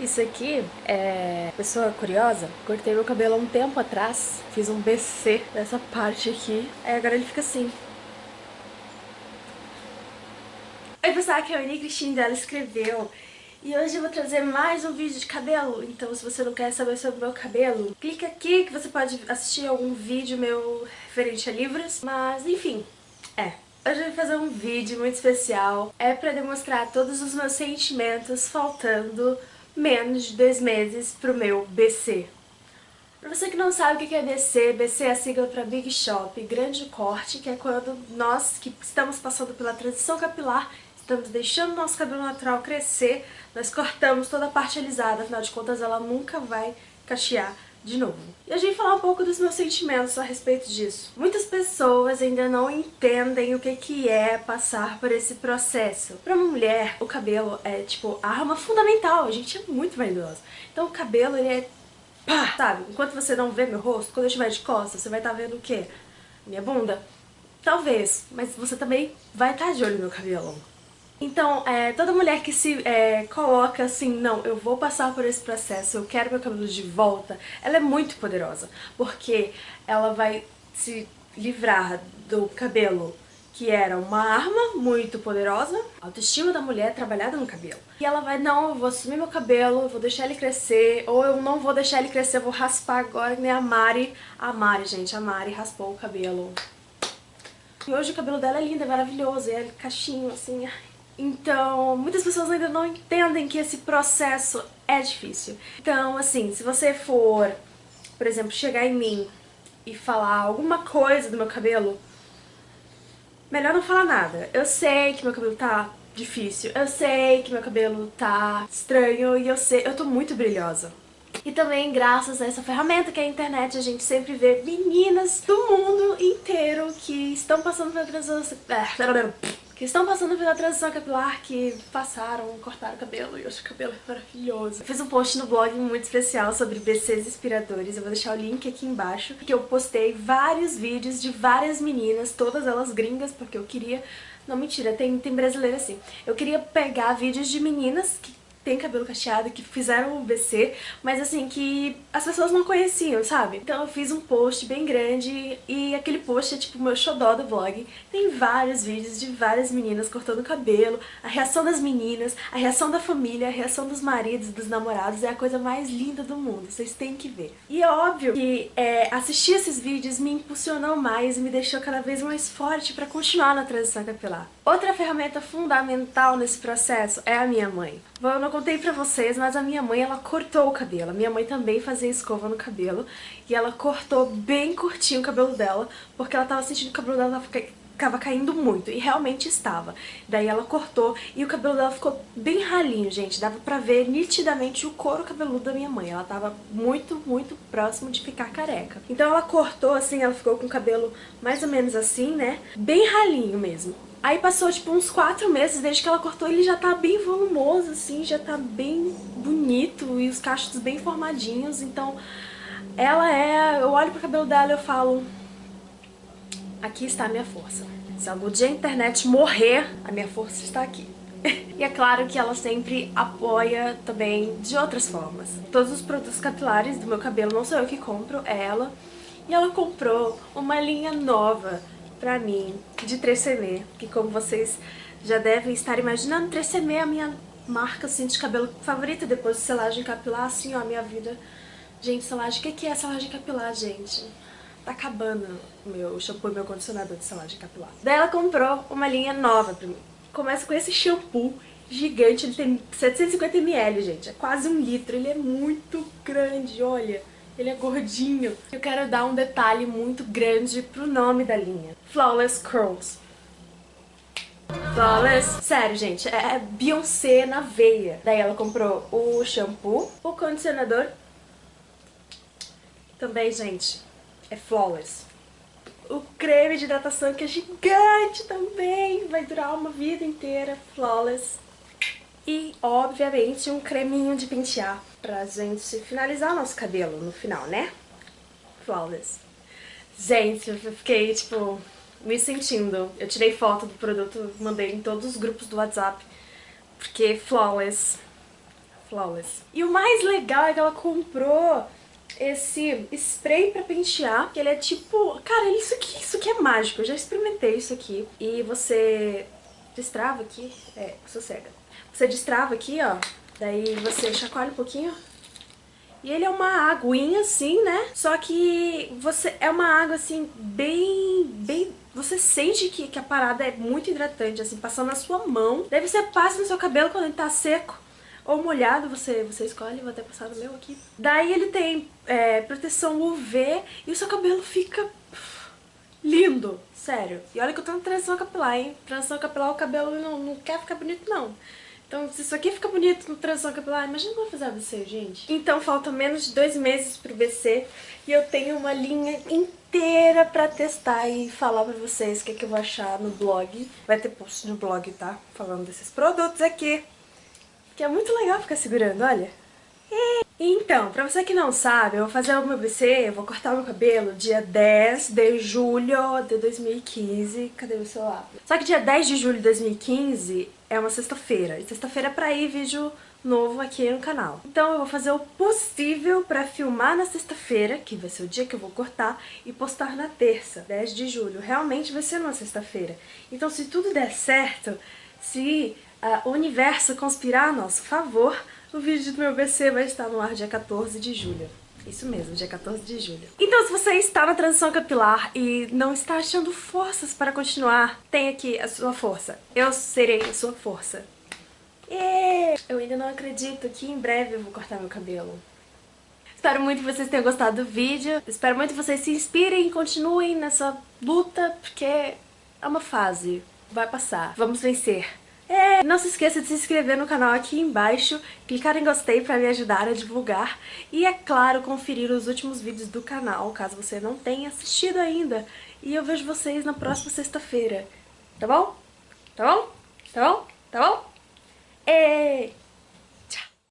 Isso aqui é... Pessoa curiosa, cortei meu cabelo há um tempo atrás, fiz um BC nessa parte aqui, aí agora ele fica assim. Oi pessoal, aqui é a Annie Cristina, ela escreveu. E hoje eu vou trazer mais um vídeo de cabelo, então se você não quer saber sobre o meu cabelo, clica aqui que você pode assistir algum vídeo meu referente a livros, mas enfim, é. Hoje eu vou fazer um vídeo muito especial, é pra demonstrar todos os meus sentimentos faltando menos de dois meses pro meu BC. Pra você que não sabe o que é BC, BC é a sigla para Big Shop, grande corte, que é quando nós que estamos passando pela transição capilar estamos deixando nosso cabelo natural crescer, nós cortamos toda a parte alisada, afinal de contas ela nunca vai cachear de novo. E a gente falar um pouco dos meus sentimentos a respeito disso. Muitas pessoas ainda não entendem o que, que é passar por esse processo. Para uma mulher, o cabelo é tipo a arma fundamental, a gente é muito vaidosa. Então o cabelo ele é pá, sabe? Enquanto você não vê meu rosto, quando eu estiver de costas, você vai estar tá vendo o quê? Minha bunda? Talvez, mas você também vai estar tá de olho no meu cabelo. Então, é, toda mulher que se é, coloca assim, não, eu vou passar por esse processo, eu quero meu cabelo de volta, ela é muito poderosa, porque ela vai se livrar do cabelo que era uma arma muito poderosa, a autoestima da mulher trabalhada no cabelo. E ela vai, não, eu vou assumir meu cabelo, eu vou deixar ele crescer, ou eu não vou deixar ele crescer, eu vou raspar agora, nem a Mari. A Mari, gente, a Mari raspou o cabelo. E hoje o cabelo dela é lindo, é maravilhoso, é caixinho, assim, então, muitas pessoas ainda não entendem que esse processo é difícil. Então, assim, se você for, por exemplo, chegar em mim e falar alguma coisa do meu cabelo, melhor não falar nada. Eu sei que meu cabelo tá difícil, eu sei que meu cabelo tá estranho e eu sei, eu tô muito brilhosa. E também, graças a essa ferramenta que é a internet, a gente sempre vê meninas do mundo inteiro que estão passando pela transição... Estão passando pela transição capilar, que passaram, cortaram o cabelo, e hoje o cabelo é maravilhoso. Eu fiz um post no blog muito especial sobre BCs inspiradores, eu vou deixar o link aqui embaixo, que eu postei vários vídeos de várias meninas, todas elas gringas, porque eu queria... Não, mentira, tem, tem brasileira assim. Eu queria pegar vídeos de meninas que tem cabelo cacheado, que fizeram o BC, mas assim, que as pessoas não conheciam, sabe? Então eu fiz um post bem grande e aquele post é tipo o meu xodó do vlog. Tem vários vídeos de várias meninas cortando cabelo, a reação das meninas, a reação da família, a reação dos maridos, dos namorados, é a coisa mais linda do mundo, vocês têm que ver. E é óbvio que é, assistir esses vídeos me impulsionou mais e me deixou cada vez mais forte pra continuar na transição capilar. Outra ferramenta fundamental nesse processo é a minha mãe. Não contei pra vocês, mas a minha mãe, ela cortou o cabelo. Minha mãe também fazia escova no cabelo. E ela cortou bem curtinho o cabelo dela, porque ela tava sentindo que o cabelo dela ficava caindo muito, e realmente estava. Daí ela cortou e o cabelo dela ficou bem ralinho, gente. Dava pra ver nitidamente o couro cabeludo da minha mãe. Ela tava muito, muito próximo de ficar careca. Então ela cortou assim, ela ficou com o cabelo mais ou menos assim, né? Bem ralinho mesmo. Aí passou tipo uns quatro meses desde que ela cortou, ele já tá bem volumoso, assim, já tá bem bonito e os cachos bem formadinhos, então ela é... Eu olho pro cabelo dela e eu falo, aqui está a minha força. Se algum dia a internet morrer, a minha força está aqui. e é claro que ela sempre apoia também de outras formas. Todos os produtos capilares do meu cabelo não sou eu que compro, é ela. E ela comprou uma linha nova pra mim de 3CM, que como vocês já devem estar imaginando, 3CM é a minha marca assim, de cabelo favorita depois de selagem capilar, assim ó, a minha vida. Gente, selagem, o que, é selagem capilar, gente? Tá acabando meu shampoo e meu condicionador de selagem capilar. Daí ela comprou uma linha nova pra mim. Começa com esse shampoo gigante, ele tem 750ml, gente, é quase um litro, ele é muito grande, olha. Ele é gordinho. Eu quero dar um detalhe muito grande pro nome da linha. Flawless Curls. Flawless. Sério, gente, é Beyoncé na veia. Daí ela comprou o shampoo, o condicionador. Também, gente, é Flawless. O creme de hidratação que é gigante também. Vai durar uma vida inteira. Flawless. E, obviamente, um creminho de pentear pra gente finalizar nosso cabelo no final, né? Flawless. Gente, eu fiquei, tipo, me sentindo. Eu tirei foto do produto, mandei em todos os grupos do WhatsApp, porque flawless. flawless. E o mais legal é que ela comprou esse spray pra pentear, que ele é tipo... Cara, isso aqui, isso aqui é mágico, eu já experimentei isso aqui. E você destrava aqui, é, sossega. Você destrava aqui, ó, daí você chacoalha um pouquinho, e ele é uma aguinha assim, né? Só que você é uma água assim bem, bem... Você sente que, que a parada é muito hidratante, assim, passando na sua mão. Daí você passa no seu cabelo quando ele tá seco ou molhado, você, você escolhe, vou até passar no meu aqui. Daí ele tem é, proteção UV e o seu cabelo fica lindo, sério. E olha que eu tô na transição capilar, hein? Transição capilar o cabelo não, não quer ficar bonito não. Então, se isso aqui fica bonito no transição capilar, imagina como fazer BC, gente. Então, faltam menos de dois meses pro BC e eu tenho uma linha inteira pra testar e falar pra vocês o que, é que eu vou achar no blog. Vai ter post no blog, tá? Falando desses produtos aqui. Que é muito legal ficar segurando, olha. Então, pra você que não sabe, eu vou fazer o meu BC, eu vou cortar o meu cabelo dia 10 de julho de 2015. Cadê o celular? Só que dia 10 de julho de 2015 é uma sexta-feira. E sexta-feira é pra ir vídeo novo aqui no canal. Então eu vou fazer o possível pra filmar na sexta-feira, que vai ser o dia que eu vou cortar, e postar na terça, 10 de julho. Realmente vai ser numa sexta-feira. Então se tudo der certo, se uh, o universo conspirar a nosso favor, o vídeo do meu BC vai estar no ar dia 14 de julho. Isso mesmo, dia 14 de julho. Então, se você está na transição capilar e não está achando forças para continuar, tem aqui a sua força. Eu serei a sua força. Eu ainda não acredito que em breve eu vou cortar meu cabelo. Espero muito que vocês tenham gostado do vídeo. Espero muito que vocês se inspirem e continuem nessa luta, porque é uma fase. Vai passar. Vamos vencer. É, não se esqueça de se inscrever no canal aqui embaixo, clicar em gostei para me ajudar a divulgar e, é claro, conferir os últimos vídeos do canal, caso você não tenha assistido ainda. E eu vejo vocês na próxima sexta-feira, tá bom? Tá bom? Tá bom? Tá bom? É...